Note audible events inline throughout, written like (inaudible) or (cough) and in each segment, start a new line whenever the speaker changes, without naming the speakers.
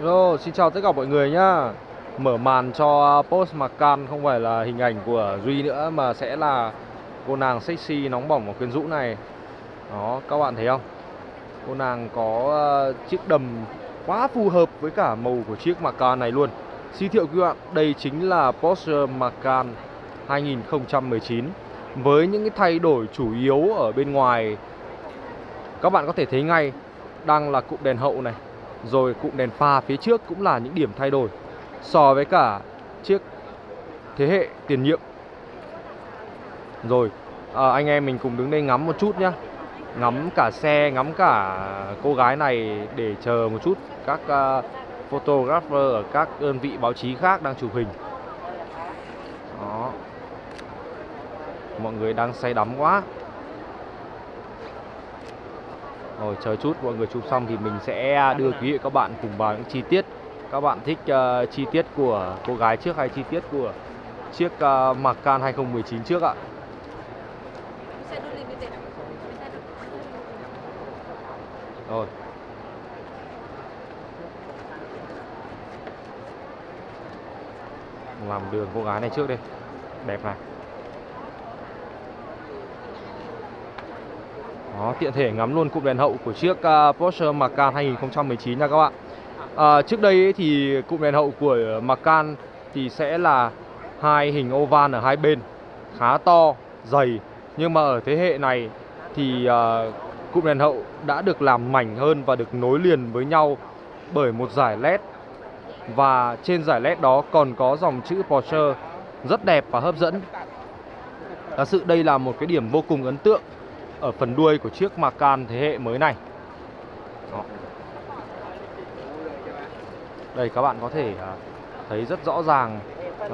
Hello, xin chào tất cả mọi người nhá. Mở màn cho Post Macan không phải là hình ảnh của Duy nữa Mà sẽ là cô nàng sexy nóng bỏng và quyến rũ này. Đó, các bạn thấy không? Cô nàng có ờ, chiếc đầm quá phù hợp với cả màu của chiếc Macan này luôn. Xin thiệu các bạn, đây chính là Porsche Macan 2019 Với những cái thay đổi chủ yếu ở bên ngoài Các bạn có thể thấy ngay Đang là cụm đèn hậu này rồi cụm đèn pha phía trước cũng là những điểm thay đổi So với cả chiếc thế hệ tiền nhiệm. Rồi à, anh em mình cùng đứng đây ngắm một chút nhá. Ngắm cả xe, ngắm cả cô gái này để chờ một chút. Các uh, photographer ở các đơn vị báo chí khác đang chụp hình. Đó. Mọi người đang say đắm quá rồi chờ chút mọi người chụp xong thì mình sẽ à, đưa quý vị các bạn cùng vào những chi tiết. Các bạn thích uh, chi tiết của cô gái trước hay chi tiết của chiếc uh, Macan 2019 trước ạ? Rồi. Làm đường cô gái này trước đi. Đẹp này. Đó, tiện thể ngắm luôn cụm đèn hậu của chiếc uh, Porsche Macan 2019 nha các bạn. À, Trước đây ấy thì cụm đèn hậu của Macan thì sẽ là hai hình oval ở hai bên Khá to, dày. Nhưng mà ở thế hệ này thì uh, cụm đèn hậu đã được làm mảnh hơn và được nối liền với nhau bởi một giải led Và trên giải led đó còn có dòng chữ Porsche rất đẹp và hấp dẫn. Thật sự đây là một cái điểm vô cùng ấn tượng ở phần đuôi của chiếc Macan thế hệ mới này. Đó. Đây, các bạn có thể à, thấy rất rõ ràng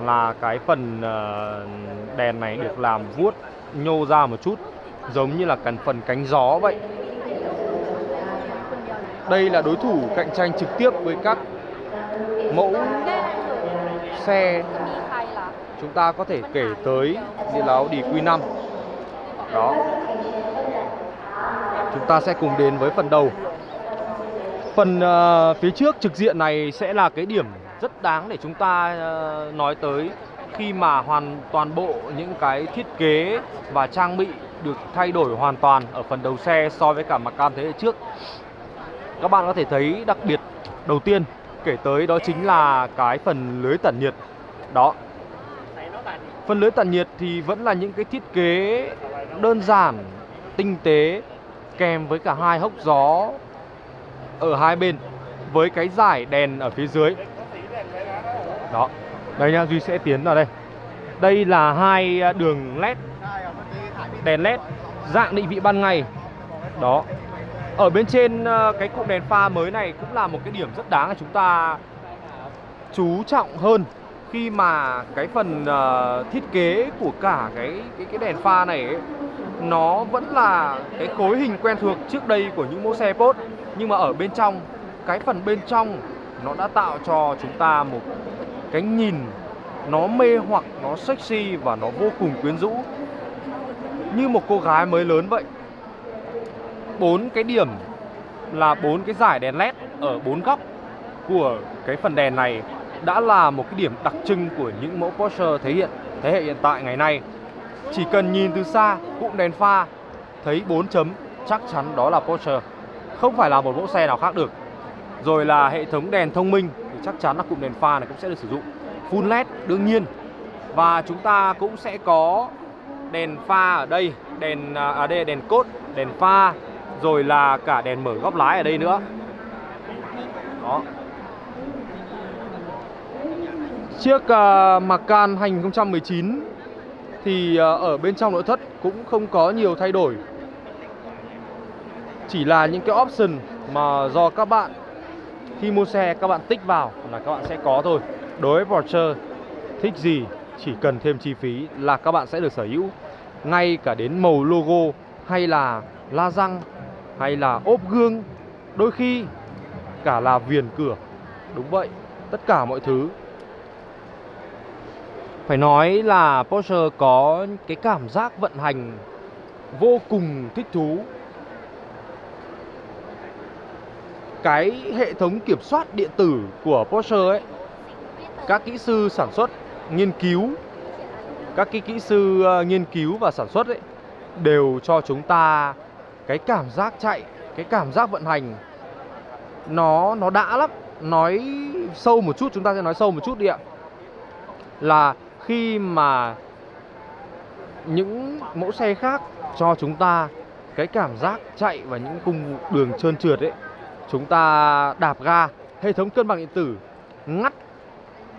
là cái phần à, đèn này được làm vuốt nhô ra một chút, giống như là cần phần cánh gió vậy. Đây là đối thủ cạnh tranh trực tiếp với các mẫu xe chúng ta có thể kể tới như là Audi Q5 đó. Chúng ta sẽ cùng đến với phần đầu. Phần uh, phía trước trực diện này sẽ là cái điểm rất đáng để chúng ta uh, nói tới Khi mà hoàn toàn bộ những cái thiết kế và trang bị được thay đổi hoàn toàn ở phần đầu xe so với cả mặt cam thế hệ trước. Các bạn có thể thấy đặc biệt đầu tiên kể tới đó chính là cái phần lưới tản nhiệt. Đó. Phần lưới tản nhiệt thì vẫn là những cái thiết kế đơn giản, tinh tế kèm với cả hai hốc gió ở hai bên với cái giải đèn ở phía dưới. Đó đây nha duy sẽ tiến vào đây. Đây là hai à, đường led đèn led dạng định vị ban ngày. Đó ở bên trên à, cái cụm đèn pha mới này cũng là một cái điểm rất đáng là chúng ta chú trọng hơn khi mà cái phần uh, thiết kế của cả cái cái cái đèn pha này ấy, nó vẫn là cái khối hình quen thuộc trước đây của những mẫu xe Porsche, nhưng mà ở bên trong, cái phần bên trong nó đã tạo cho chúng ta một cái nhìn nó mê hoặc, nó sexy và nó vô cùng quyến rũ. Như một cô gái mới lớn vậy. Bốn cái điểm là bốn cái giải đèn led ở bốn góc của cái phần đèn này đã là một cái điểm đặc trưng của những mẫu Porsche thể hiện, thế hệ hiện tại ngày nay chỉ cần nhìn từ xa cũng đèn pha thấy 4 chấm chắc chắn đó là Porsche. Không phải là một mẫu xe nào khác được. Rồi là hệ thống đèn thông minh thì chắc chắn là cụm đèn pha này cũng sẽ được sử dụng. Full LED đương nhiên. Và chúng ta cũng sẽ có đèn pha ở đây, đèn à, à đây là đèn cốt, đèn pha, rồi là cả đèn mở góc lái ở đây nữa. Đó. Chiếc uh, Macan 2019 thì ờ, ở bên trong nội thất cũng không có nhiều thay đổi. Chỉ là những cái option mà do các bạn khi mua xe, các bạn tích vào là các bạn sẽ có thôi. Đối với Porsche, thích gì chỉ cần thêm chi phí là các bạn sẽ được sở hữu. Ngay cả đến màu logo hay là la răng hay là ốp gương, đôi khi cả là viền cửa. Đúng vậy, tất cả mọi thứ phải nói là Porsche có cái cảm giác vận hành vô cùng thích thú. Cái hệ thống kiểm soát điện tử của Porsche ấy, các kỹ sư sản xuất, nghiên cứu, các cái kỹ sư ờ, nghiên cứu và sản xuất ấy, đều cho chúng ta cái cảm giác chạy, cái cảm giác vận hành. Nó nó đã lắm. Nói sâu một chút, chúng ta sẽ nói sâu một chút đi ạ. Là khi mà những mẫu xe khác cho chúng ta cái cảm giác chạy và những cung đường trơn trượt ấy, chúng ta đạp ga, hệ thống cân bằng điện tử ngắt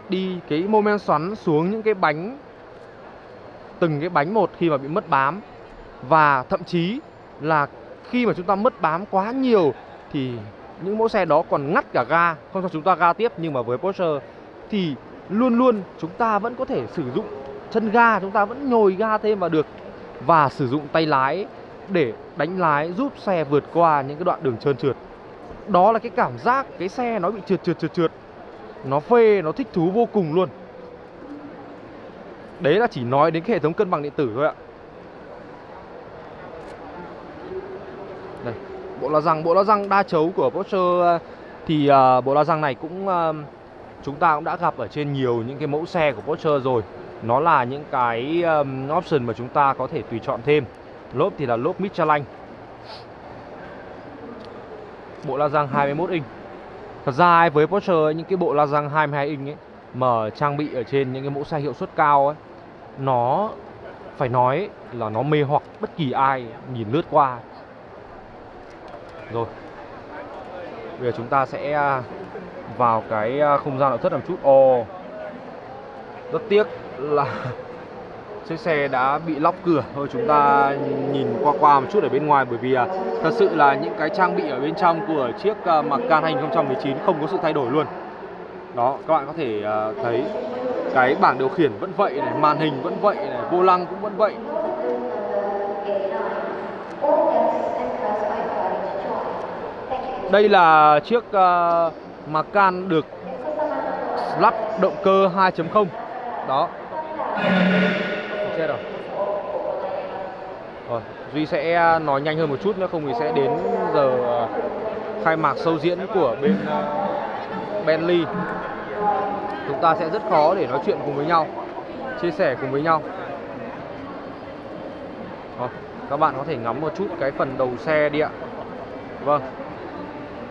đi cái mô men xoắn xuống những cái bánh, từng cái bánh một khi mà bị mất bám. Và thậm chí là khi mà chúng ta mất bám quá nhiều thì những mẫu xe đó còn ngắt cả ga, không cho chúng ta ga tiếp. Nhưng mà với Porsche thì luôn luôn chúng ta vẫn có thể sử dụng chân ga chúng ta vẫn nhồi ga thêm vào được và sử dụng tay lái để đánh lái giúp xe vượt qua những cái đoạn đường trơn trượt. Đó là cái cảm giác cái xe nó bị trượt trượt trượt trượt. Nó phê nó thích thú vô cùng luôn. Đấy là chỉ nói đến cái hệ thống cân bằng điện tử thôi ạ. Đây bộ la răng bộ la răng đa chấu của Porsche ờ, thì uh, bộ la răng này cũng uh, chúng ta cũng đã gặp ở trên nhiều những cái mẫu xe của Porsche rồi. Nó là những cái um, option mà chúng ta có thể tùy chọn thêm. Lốp thì là lốp Michelin bộ la răng 21 inch. Thật ra với Porsche những cái bộ la răng 22 inch ấy mà trang bị ở trên những cái mẫu xe hiệu suất cao ấy nó phải nói là nó mê hoặc bất kỳ ai nhìn lướt qua. Rồi bây giờ chúng ta sẽ à, vào cái à, không gian nội thất làm chút. Ồ rất tiếc là (laughs) chiếc xe đã bị lóc cửa. Thôi chúng ta nhìn qua qua một chút ở bên ngoài bởi vì à, thật sự là những cái trang bị ở bên trong của chiếc uh, Macan 2019 không có sự thay đổi luôn. Đó các bạn có thể thấy cái bảng điều khiển vẫn vậy này màn hình vẫn vậy này vô lăng cũng vẫn vậy đây là chiếc ờ, uh, Macan được lắp động cơ 2.0 đó. Chết rồi. Rồi Duy sẽ nói nhanh hơn một chút nữa không thì sẽ đến giờ ờ, khai mạc sâu diễn của bên ờ, Bentley. Chúng ta sẽ rất khó để nói chuyện cùng với nhau chia sẻ cùng với nhau. Rồi, các bạn có thể ngắm một chút cái phần đầu xe đi ạ. Vâng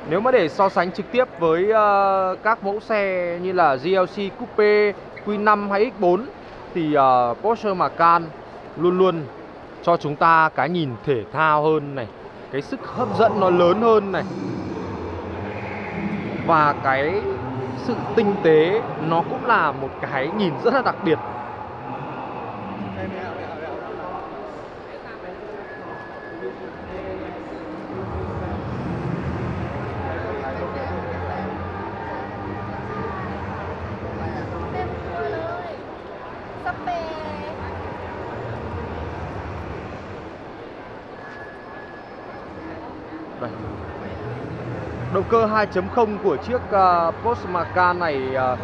nếu mà để so sánh trực tiếp với uh, các mẫu xe như là GLC Coupe Q5 hay X4 thì uh, Porsche Macan luôn luôn cho chúng ta cái nhìn thể thao hơn này cái sức hấp dẫn nó lớn hơn này. Và cái sự tinh tế nó cũng là một cái nhìn rất là đặc biệt. Đây. Động cơ 2.0 của chiếc à, uh, Porsche Macan này uh,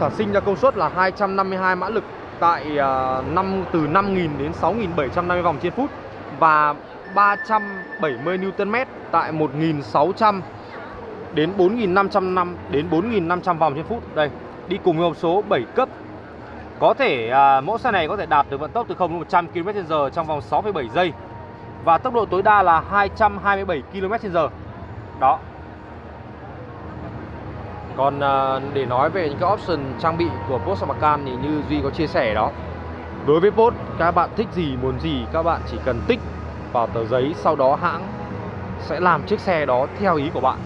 sản sinh ra công suất là 252 mã lực tại à, uh, 5 từ 5.000 đến 6.750 vòng trên phút và 370 Nm tại 1.600 đến 4.500 đến 4.500 vòng trên phút. Đây, đi cùng với hộp số 7 cấp. Có thể à, mẫu xe này có thể đạt được vận tốc từ 0 đến 100 km/h trong vòng 6,7 giây và tốc độ tối đa là 227 km/h. Đó. Còn à, để nói về những cái option trang bị của Porsche Macan thì như Duy có chia sẻ đó. Đối với Porsche, các bạn thích gì, muốn gì các bạn chỉ cần tích vào tờ giấy sau đó hãng sẽ làm chiếc xe đó theo ý của bạn.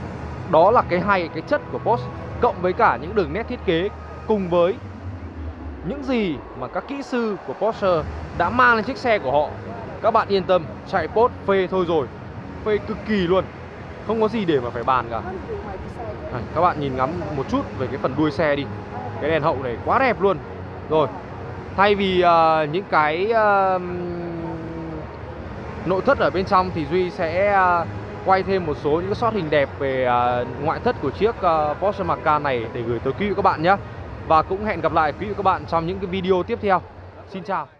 Đó là cái hay cái chất của Porsche cộng với cả những đường nét thiết kế cùng với những gì mà các kỹ sư của Porsche đã mang lên chiếc xe của họ. Các bạn yên tâm chạy post phê thôi rồi. Phê cực kỳ luôn. Không có gì để mà phải bàn cả. À, các bạn nhìn ngắm một chút về cái phần đuôi xe đi. Cái đèn hậu này quá đẹp luôn. Rồi thay vì uh, những cái uh, nội thất ở bên trong thì duy sẽ uh, quay thêm một số những cái shot hình đẹp về uh, ngoại thất của chiếc uh, Porsche Macan này để gửi tới quý vị các bạn nhé và cũng hẹn gặp lại quý vị các bạn trong những cái video tiếp theo. Xin chào.